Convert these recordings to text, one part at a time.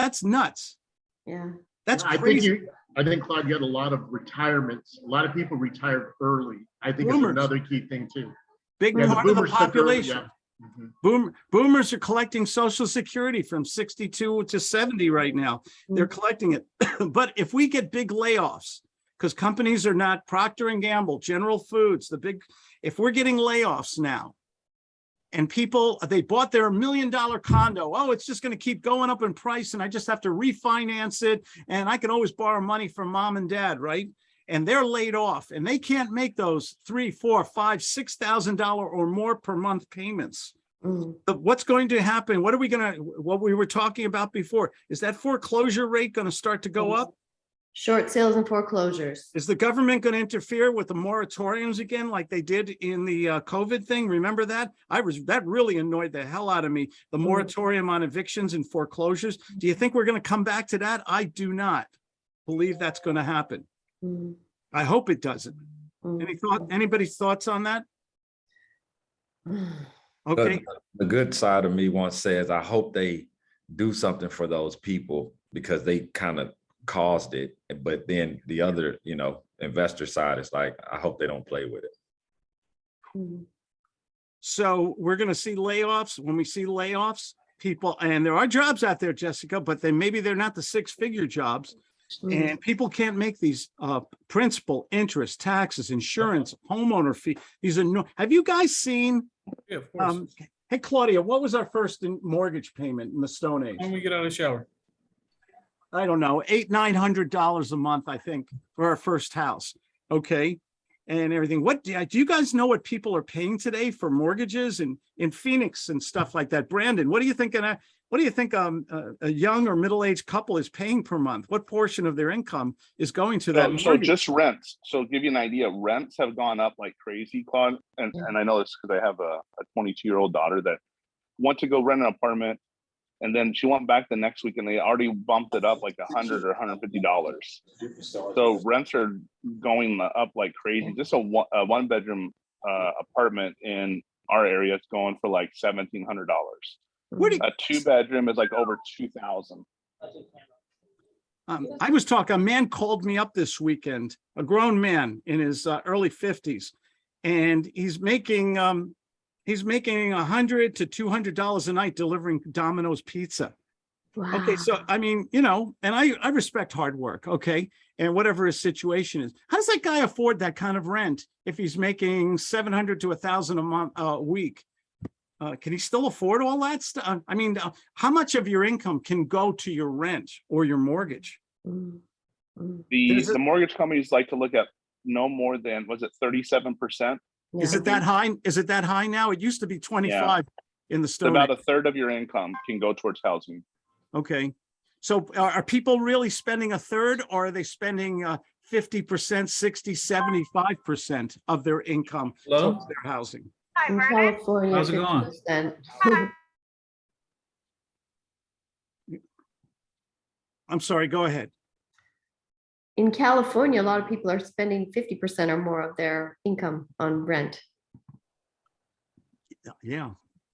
that's nuts. Yeah. That's I think crazy. you, I think Claude, you had a lot of retirements. A lot of people retired early. I think it's another key thing too. Big Yeah, the part of the boomers took early, population. yeah. Mhm. Boom, boomers are collecting social security from 62 to 70 right now. They're collecting it. But if we get big layoffs, because companies are not Procter and Gamble, General Foods, the big, if we're getting layoffs now, and people, they bought their million dollar condo, oh, it's just going to keep going up in price and I just have to refinance it and I can always borrow money from mom and dad, right? And they're laid off and they can't make those three, four, five, six thousand dollar or more per month payments. Mm. But what's going to happen? What are we gonna, what we were talking about before, is that foreclosure rate gonna start to go up? Short sales and foreclosures. Is the government gonna interfere with the moratoriums again like they did in the uh, COVID thing? Remember that? I was, that really annoyed the hell out of me, the Mhm. moratorium on evictions and foreclosures. Do you think we're gonna come back to that? I do not believe that's gonna happen. Mm, I hope it doesn't. mm, Any thought, anybody's thoughts on that? mm. Okay, But the good side of me once says, I hope they do something for those people because they kind of caused it. But then the other, you know, investor side is like, I hope they don't play with it. Mm. So we're gonna see layoffs. When we see layoffs, people, and there are jobs out there, Jessica, but then maybe they're not the six figure jobs. Mm. And people can't make these uh principal, interest, taxes, insurance, homeowner fee. These are no, have you guys seen? Yeah, of course. Um, hey Claudia, what was our first mortgage payment in the Stone Age? When we get out of the shower. I don't know, eight, nine hundred dollars a month, I think, for our first house. Okay. And everything. What do do you guys know what people are paying today for mortgages and in Phoenix and stuff like that? Brandon, what do you think? What do you think um, a, a young or middle-aged couple is paying per month? What portion of their income is going to that? So, so just rents. So give you an idea, rents have gone up like crazy, Claude. And, Yeah. and I know this because I have a, a 22 year old daughter that went to go rent an apartment. And then she went back the next week and they already bumped it up like a hundred or hundred fifty dollars. So rents are going up like crazy. Just a one, a one bedroom uh, apartment in our area is going for like seventeen hundred dollars. A two bedroom is like over two thousand. Um, I was talking, a man called me up this weekend, a grown man in his uh, early fifties. And he's making, um, he's making a hundred to two hundred dollars a night delivering Domino's pizza. Okay, so I mean, you know, and I, I respect hard work, okay? And whatever his situation is, how does that guy afford that kind of rent if he's making seven hundred to a thousand a month, uh, a week? Uh, can he still afford all that stuff? I mean, uh, how much of your income can go to your rent or your mortgage? Mm, mm. The, There's the mortgage companies like to look at no more than, was it thirty-seven percent? Is it that high? Is it that high now? It used to be twenty-five in the So stone. about a Age. third of your income can go towards housing. Okay. So are, are people really spending a third or are they spending uh fifty percent, 60, 75 percent of their income Hello? towards their housing? In California. How's it going? 50%. I'm sorry, go ahead. In California, a lot of people are spending fifty percent or more of their income on rent. Yeah.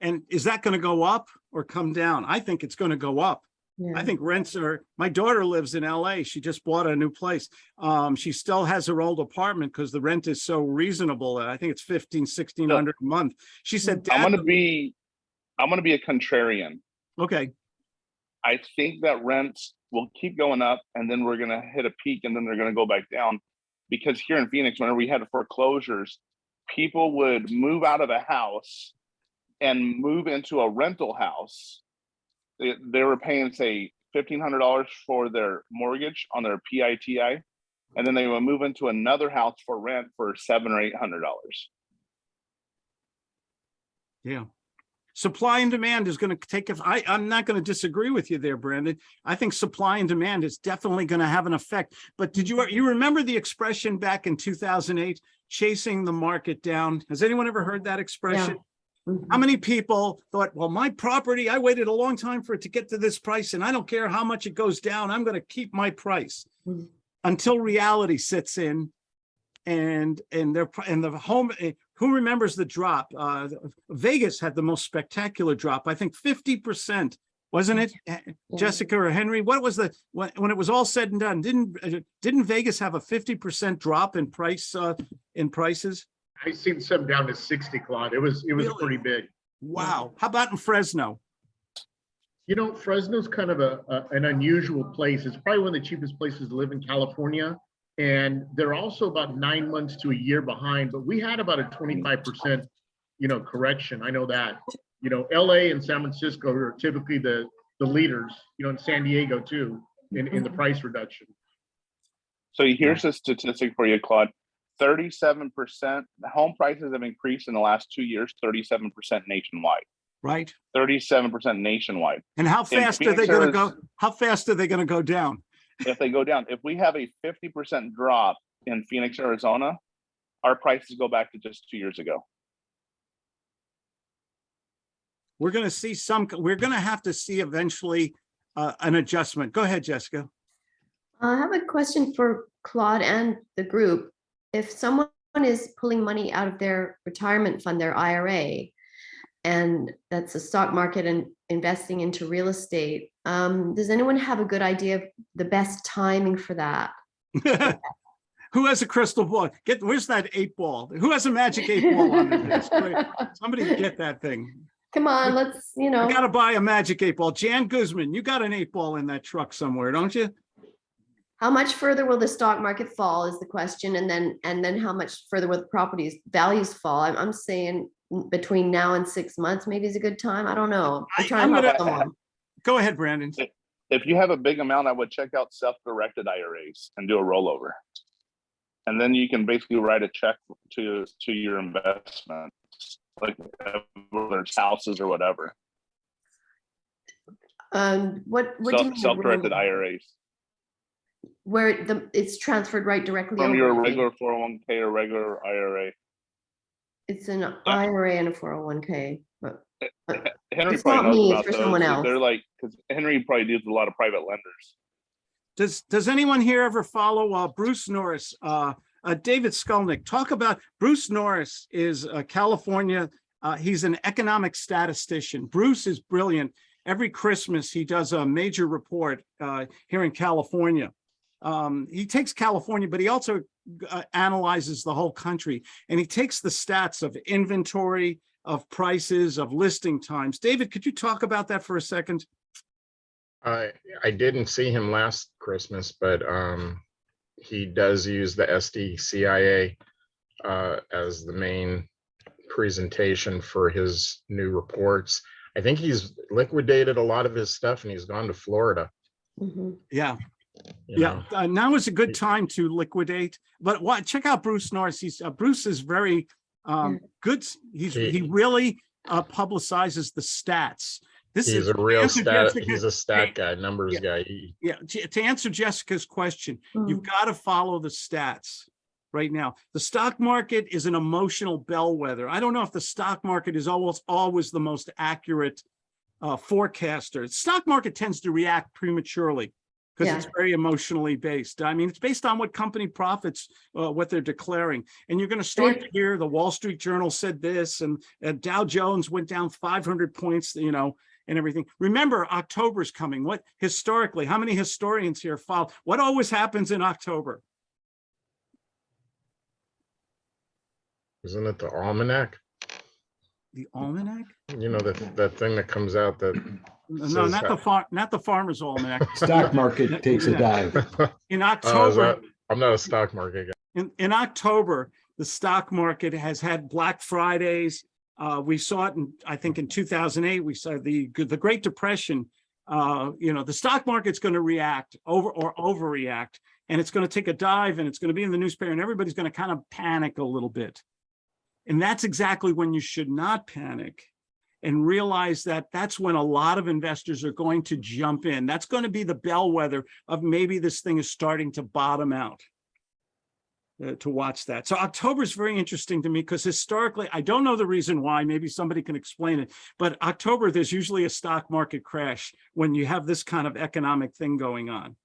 And is that going to go up or come down? I think it's going to go up. Yeah. I think rents are, my daughter lives in LA. She just bought a new place. Um, she still has her old apartment because the rent is so reasonable. I think it's fifteen, sixteen hundred a month. She said, I'm gonna be, I'm gonna be a contrarian. okay, I think that rents will keep going up and then we're gonna hit a peak and then they're gonna go back down. Because here in Phoenix, whenever we had foreclosures, people would move out of a house and move into a rental house. They, they were paying, say, fifteen hundred dollars for their mortgage on their PITI. And then they would move into another house for rent for seven or eight hundred dollars. Yeah. Supply and demand is going to take, if I, I'm not going to disagree with you there, Brandon. I think supply and demand is definitely going to have an effect. But did you, you remember the expression back in 2008, chasing the market down? Has anyone ever heard that expression? Mhm. How many people thought, well, my property, I waited a long time for it to get to this price and I don't care how much it goes down, I'm going to keep my price. Mhm. Until reality sits in and, and their, and the home, eh, who remembers the drop? Uh, Vegas had the most spectacular drop. I think fifty percent wasn't it? Eh, Yeah. Jessica or Henry, what was the, when, when it was all said and done, didn't, uh, didn't Vegas have a fifty percent drop in price, uh, in prices? I seen some down to sixty, Claude. It was, it was Really? pretty big. Wow. How about in Fresno? You know, Fresno's kind of a, a- an unusual place. It's probably one of the cheapest places to live in California. And they're also about nine months to a year behind, but we had about a twenty-five percent, you know, correction. I know that. You know, LA and San Francisco are typically the, the leaders, you know, in San Diego too, in, in the mm-hmm. price reduction. So here's a statistic for you, Claude. Thirty-seven percent, home prices have increased in the last two years, thirty-seven percent nationwide, Right? thirty-seven percent nationwide. And how In fast are they gonna go, how fast are they gonna go down? If they go down, if we have a fifty percent drop in Phoenix, Arizona, our prices go back to just two years ago. We're gonna see some, we're gonna have to see eventually, uh, an adjustment. Go ahead, Jessica. I have a question for Claude and the group. If someone is pulling money out of their retirement fund, their IRA, and that's the stock market and investing into real estate, um, does anyone have a good idea of the best timing for that? Who has a crystal ball? Get, where's that eight ball? Who has a magic eight ball on their desk? Somebody get that thing. Come on, let's, you know. I gotta buy a magic eight ball. Jan Guzman, you got an eight ball in that truck somewhere, don't you? how much further will the stock market fall is the question, and then, and then how much further will the properties values fall? I'm, I'm saying between now and six months, maybe is a good time. I don't know. I- I'm trying I'm to help gonna- someone. Go ahead, Brandon. If you have a big amount, I would check out self-directed IRAs and do a rollover. And then you can basically write a check to, to your investment, like whether it's houses or whatever. Um, what, what do you Self- mean? Self-directed roll- IRAs Where the, it's transferred right directly from your over? regular four oh one K or regular IRA. It's an IRA and a four oh one K, but Henry It's not probably me, knows it's about for someone else. They're like, because Henry probably deals with a lot of private lenders. Does, does anyone here ever follow, uh, Bruce Norris? Uh, uh, David Skolnick, talk about, Bruce Norris is a California, uh, he's an economic statistician. Bruce is brilliant. Every Christmas, he does a major report, uh, here in California. Um, he takes California, but he also uh, analyzes the whole country and he takes the stats of inventory, of prices, of listing times. David, could you talk about that for a second? I, I didn't see him last Christmas, but, um, he does use the SDCIA, uh, as the main presentation for his new reports. I think he's liquidated a lot of his stuff and he's gone to Florida. mhm. Yeah. You Yeah, uh, now is a good time to liquidate, but what, check out Bruce Norris. He's, uh, Bruce is very, um, good. He's, He- he really, uh, publicizes the stats. This He's is, a real stat, Jessica- he's a stat guy, numbers Yeah. guy. He- yeah, to to answer Jessica's question, you've Mm. got to follow the stats right now. The stock market is an emotional bellwether. I don't know if the stock market is almost always the most accurate uh, forecaster. Stock market tends to react prematurely because it's very emotionally based. I mean, it's based on what company profits, uh, what they're declaring. And you're going to start to hear the Wall Street Journal said this and, and Dow Jones went down 500 points, you know, and everything. Remember, October's coming. What historically, how many historians here follow? What always happens in October? Isn't it the almanac? The almanac? You know, that, that thing that comes out that, No, not the farm, not the farmer's almanac. Stock market takes a dive. In Oh, is October, that- I'm not a stock market guy. in, in October, the stock market has had Black Fridays. Uh, we saw it in, I think in two thousand eight, we saw the, the Great Depression. Uh, you know, the stock market's going to react over or overreact, and it's going to take a dive and it's going to be in the newspaper and everybody's going to kind of panic a little bit. And that's exactly when you should not panic and realize that that's when a lot of investors are going to jump in. That's going to be the bellwether of maybe this thing is starting to bottom out uh, to watch that. So October is very interesting to me because historically, I don't know the reason why, maybe somebody can explain it, but October, there's usually a stock market crash when you have this kind of economic thing going on.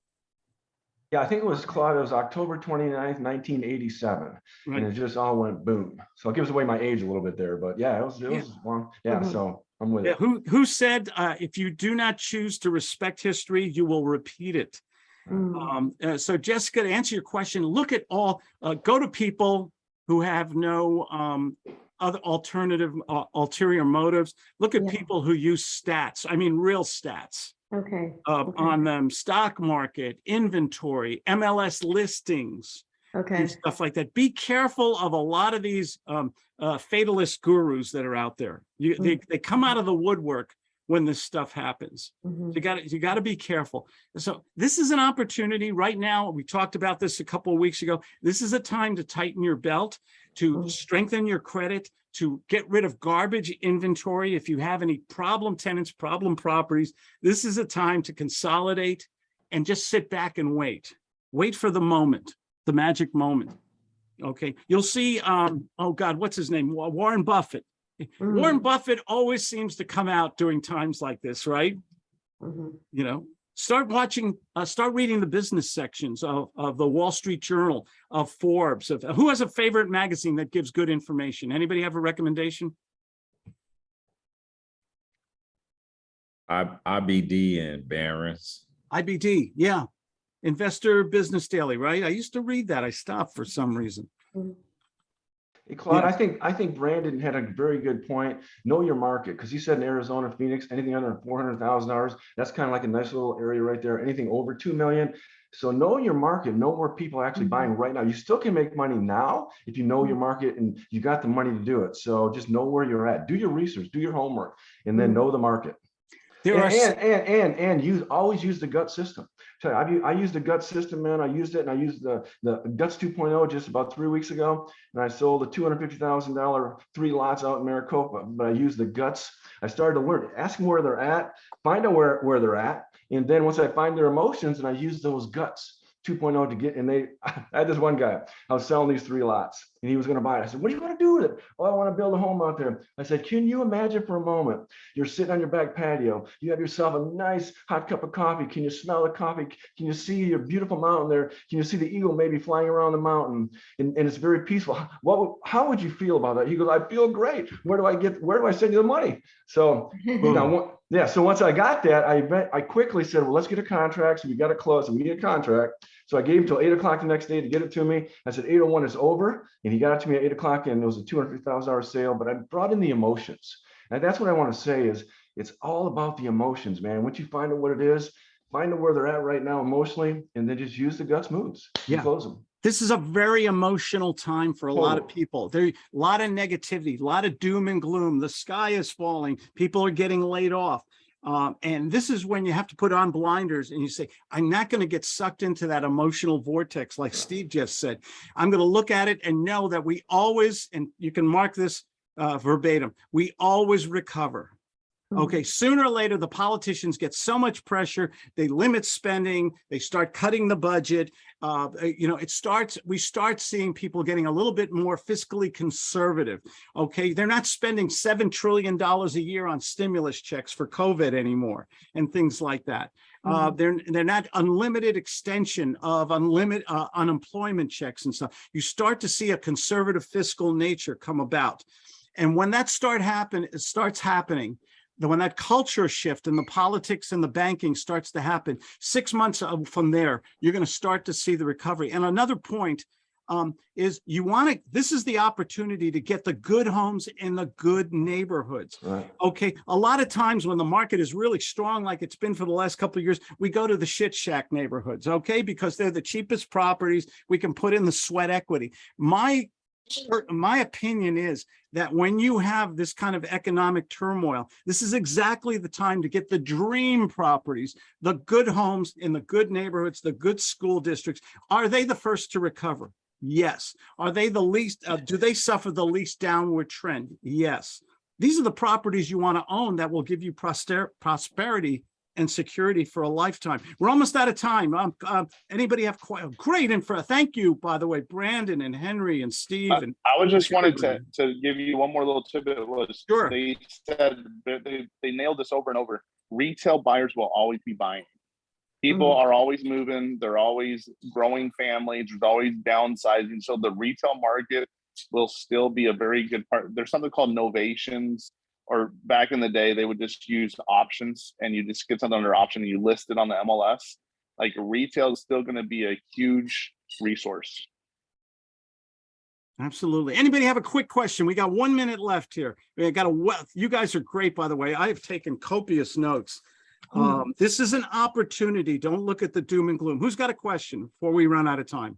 Yeah, I think it was Claude, it was October 29th, nineteen eighty-seven, and it just all went boom. So it gives away my age a little bit there, but yeah, it was, it Yeah. was long, yeah, Mhm. so, I'm with Yeah, it. who, who said, uh, if you do not choose to respect history, you will repeat it? Mm, Um, uh, so Jessica, to answer your question, look at all, uh, go to people who have no, um, other alternative, uh, ulterior motives. Look at Yeah. people who use stats, I mean, real stats, Okay, uh, Okay. on them, stock market, inventory, MLS listings, okay, stuff like that. Be careful of a lot of these, um, uh, fatalist gurus that are out there. You, they, they come out of the woodwork when this stuff happens. mhm, You gotta, you gotta be careful. So this is an opportunity right now. We talked about this a couple of weeks ago. This is a time to tighten your belt, to Mm. strengthen your credit, to get rid of garbage inventory. If you have any problem tenants, problem properties, this is a time to consolidate and just sit back and wait. Wait for the moment, the magic moment. Okay, you'll see, um, oh God, what's his name? Warren Buffett. Warren mm, Buffett always seems to come out during times like this, right? mhm. you know, start watching, uh, start reading the business sections of, of the Wall Street Journal, of Forbes, of who has a favorite magazine that gives good information? Anybody have a recommendation? I, IBD and Barron's. IBD, yeah. Investor Business Daily, right? I used to read that. I stopped for some reason. Hey, Claude, Yeah. I think, I think Brandon had a very good point. Know your market, because he said in Arizona, Phoenix, anything under four hundred thousand dollars, that's kind of like a nice little area right there. Anything over two million. So know your market, know where people are actually Mhm. buying right now. You still can make money now if you know your market and you got the money to do it. So just know where you're at. Do your research, do your homework, and then Mhm. know the market. There And, are, and, and, and, and use, always use the gut system. Tell you, I've, u- I used the gut system, man. I used it and I used the, the guts 2.0 just about three weeks ago. And I sold the $250,000 three lots out in Maricopa, but I used the guts. I started to learn, ask them where they're at, find out where, where they're at. And then once I find their emotions and I use those guts 2.0 to get, and they, I had this one guy, I was selling these three lots and he was going to buy it. I said, what do you want to do with it? Oh, I want to build a home out there. I said, can you imagine for a moment, you're sitting on your back patio, you have yourself a nice hot cup of coffee. Can you smell the coffee? Can you see your beautiful mountain there? Can you see the eagle maybe flying around the mountain? And, and it's very peaceful. What, how would you feel about that? He goes, I feel great. Where do I get, where do I send you the money? So now, one- yeah, so once I got that, I bet, I quickly said, well, let's get a contract. So we got to close and we need a contract. So I gave him till eight o'clock the next day to get it to me. I said, eight oh one is over. And he got it to me at eight o'clock and it was a two hundred thousand dollar sale, but I brought in the emotions. And that's what I want to say is it's all about the emotions, man. Once you find out what it is, find out where they're at right now emotionally, and then just use the guts moves. and Yeah. Close them. this is a very emotional time for a lot of people. There, a lot of negativity, a lot of doom and gloom. The sky is falling. People are getting laid off. Um, and this is when you have to put on blinders and you say, I'm not going to get sucked into that emotional vortex like Steve just said. I'm going to look at it and know that we always, and you can mark this uh, verbatim, we always recover. Okay, sooner or later, the politicians get so much pressure, they limit spending, they start cutting the budget. Uh, uh, you know, it starts, we start seeing people getting a little bit more fiscally conservative. Okay, they're not spending $7 trillion a year on stimulus checks for COVID anymore and things like that. Uh, they're, they're not unlimited extension of unlimited uh, unemployment checks and stuff. You start to see a conservative fiscal nature come about. And when that start happen, it starts happening, then when that culture shift and the politics and the banking starts to happen, six months from there, you're going to start to see the recovery. And another point um, is you want to, this is the opportunity to get the good homes in the good neighborhoods. Right. Okay, a lot of times when the market is really strong, like it's been for the last couple of years, we go to the shit shack neighborhoods, okay? Because they're the cheapest properties. We can put in the sweat equity. My, my opinion is that when you have this kind of economic turmoil, this is exactly the time to get the dream properties, the good homes in the good neighborhoods, the good school districts. Are they the first to recover? Yes. Are they the least, uh, do they suffer the least downward trend? Yes. These are the properties you want to own that will give you prosperity and security for a lifetime. We're almost out of time. Um, uh, anybody have quite great info? Thank you, by the way, Brandon and Henry and Steve and I was just wanted to, to give you one more little tidbit was Sure. they said they, they nailed this over and over. Retail buyers will always be buying. People Mhm. are always moving, they're always growing families, there's always downsizing. So the retail market will still be a very good part. There's something called novations or back in the day, they would just use options and you just get something under option and you list it on the MLS. Like retail is still gonna be a huge resource. Absolutely. Anybody have a quick question? We got one minute left here. We got a wealth. You guys are great, by the way. I've taken copious notes. Um, this is an opportunity. Don't look at the doom and gloom. Who's got a question before we run out of time?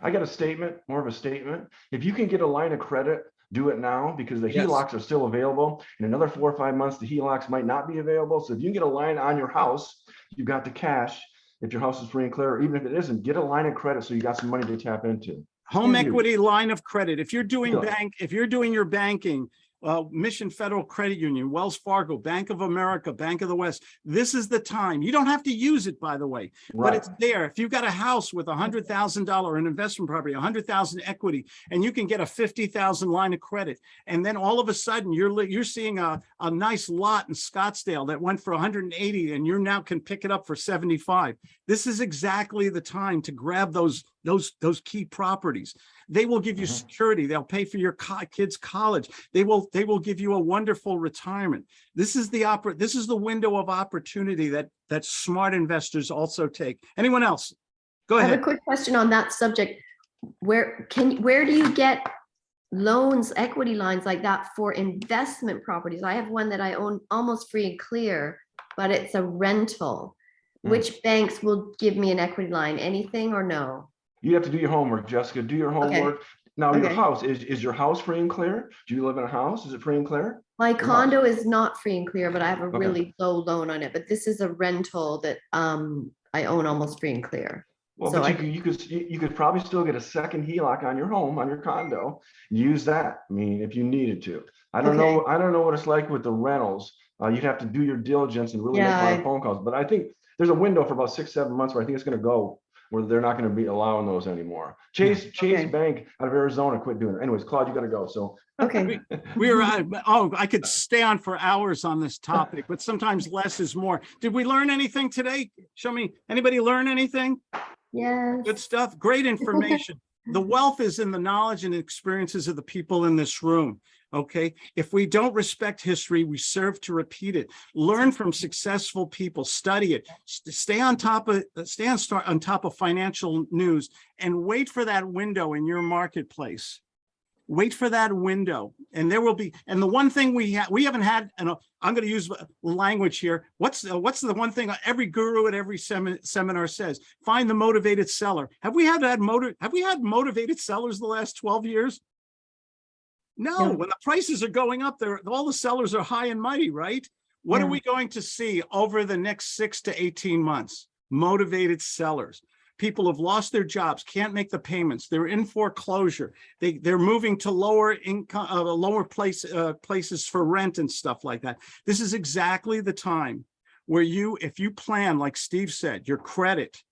I got a statement, more of a statement. If you can get a line of credit, do it now because the Yes. HELOCs are still available. In another four or five months, the HELOCs might not be available. So if you can get a line on your house, you've got the cash. If your house is free and clear, or even if it isn't, get a line of credit so you got some money to tap into. Home equity line of credit. If you're doing bank, if you're doing your banking, uh, Mission Federal Credit Union, Wells Fargo, Bank of America, Bank of the West, this is the time. You don't have to use it, by the way. but it's there. If you've got a house with a hundred thousand dollar, an investment property, a hundred thousand equity, and you can get a fifty thousand line of credit, and then all of a sudden you're you're seeing a a nice lot in Scottsdale that went for hundred and eighty, and you now can pick it up for seventy five. This is exactly the time to grab those those those key properties. They will give you Mhm. security. They'll pay for your co- kids' college. They will they will give you a wonderful retirement. This is the opera. This is the window of opportunity that that smart investors also take. Anyone else? Go ahead. I have a quick question on that subject. Where can, where do you get loans, equity lines like that for investment properties? I have one that I own almost free and clear, but it's a rental. Hmm. Which banks will give me an equity line? Anything or no? You have to do your homework, Jessica. Do your homework. Now, your house, is, is your house free and clear? Do you live in a house? Is it free and clear? My condo is not free and clear, but I have a Okay. really low loan on it, but this is a rental that um I own almost free and clear. Well, So but I- you could, you could, you could probably still get a second HELOC on your home, on your condo. Use that, I mean, if you needed to. I don't know, I don't know what it's like with the rentals. Uh, you'd have to do your diligence and really make a lot Yeah, of phone calls, but I think there's a window for about six, seven months where I think it's gonna go where they're not gonna be allowing those anymore. Chase, Chase Okay. Bank out of Arizona quit doing it. Anyways, Claude, you gotta go, so. Okay, We are, uh, oh, I could stay on for hours on this topic, but sometimes less is more. Did we learn anything today? Show me, anybody learn anything? yes. Good stuff. Great information. The wealth is in the knowledge and experiences of the people in this room. Okay, if we don't respect history, we serve to repeat it. Learn from successful people, study it, stay on top of, stay on, start on top of financial news and wait for that window in your marketplace. Wait for that window and there will be, and the one thing we have, we haven't had, and I'm going to use language here. What's, uh, what's the one thing every guru at every semi- seminar says? Find the motivated seller. Have we had that motive? Have we had motivated sellers the last 12 years? No, No. when the prices are going up there, all the sellers are high and mighty, right? What are we going to see over the next six to 18 months? Motivated sellers. People have lost their jobs, can't make the payments. They're in foreclosure. They, they're moving to lower income, uh, lower place, uh, places for rent and stuff like that. This is exactly the time where you, if you plan, like Steve said, your credit,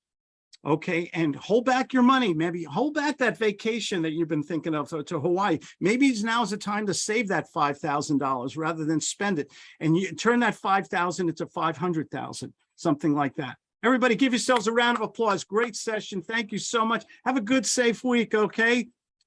okay, and hold back your money, maybe hold back that vacation that you've been thinking of uh, to Hawaii. Maybe now is the time to save that five thousand dollars rather than spend it, and you turn that five thousand into five hundred thousand, something like that. Everybody give yourselves a round of applause. Great session. Thank you so much. Have a good, safe week, okay?